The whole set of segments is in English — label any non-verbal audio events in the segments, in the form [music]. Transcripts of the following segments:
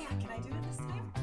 yeah, can I do it this time? [laughs]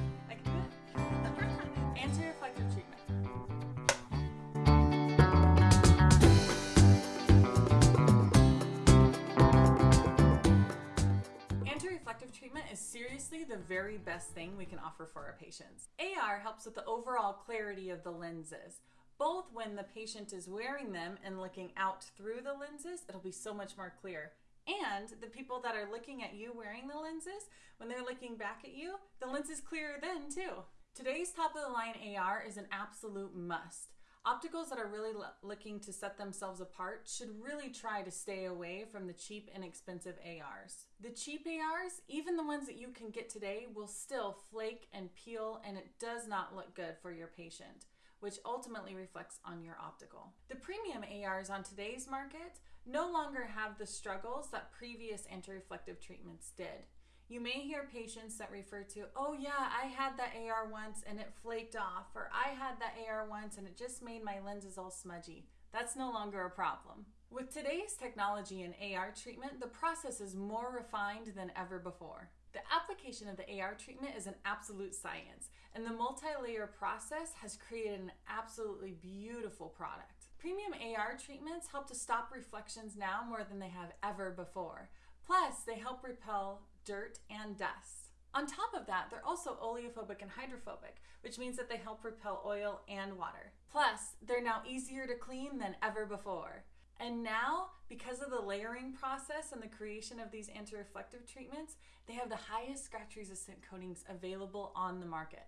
Treatment is seriously the very best thing we can offer for our patients. AR helps with the overall clarity of the lenses. Both when the patient is wearing them and looking out through the lenses, it'll be so much more clear. And the people that are looking at you wearing the lenses, when they're looking back at you, the lens is clearer then too. Today's top of the line AR is an absolute must. Opticals that are really looking to set themselves apart should really try to stay away from the cheap, and expensive ARs. The cheap ARs, even the ones that you can get today, will still flake and peel and it does not look good for your patient, which ultimately reflects on your optical. The premium ARs on today's market no longer have the struggles that previous anti-reflective treatments did. You may hear patients that refer to, oh yeah, I had that AR once and it flaked off, or I had that AR once and it just made my lenses all smudgy. That's no longer a problem. With today's technology in AR treatment, the process is more refined than ever before. The application of the AR treatment is an absolute science, and the multi-layer process has created an absolutely beautiful product. Premium AR treatments help to stop reflections now more than they have ever before. Plus, they help repel dirt, and dust. On top of that, they're also oleophobic and hydrophobic, which means that they help repel oil and water. Plus, they're now easier to clean than ever before. And now, because of the layering process and the creation of these anti-reflective treatments, they have the highest scratch resistant coatings available on the market.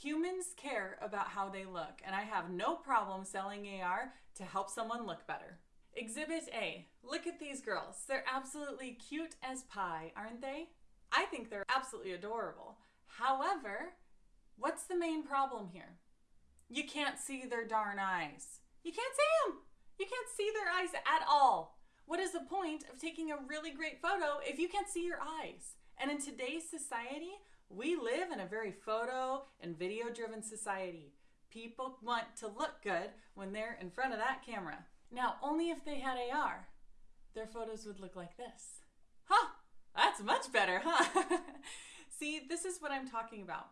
Humans care about how they look, and I have no problem selling AR to help someone look better. Exhibit A. Look at these girls. They're absolutely cute as pie, aren't they? I think they're absolutely adorable. However, what's the main problem here? You can't see their darn eyes. You can't see them. You can't see their eyes at all. What is the point of taking a really great photo if you can't see your eyes? And in today's society, we live in a very photo and video driven society. People want to look good when they're in front of that camera. Now, only if they had AR, their photos would look like this. Huh, that's much better, huh? [laughs] See, this is what I'm talking about.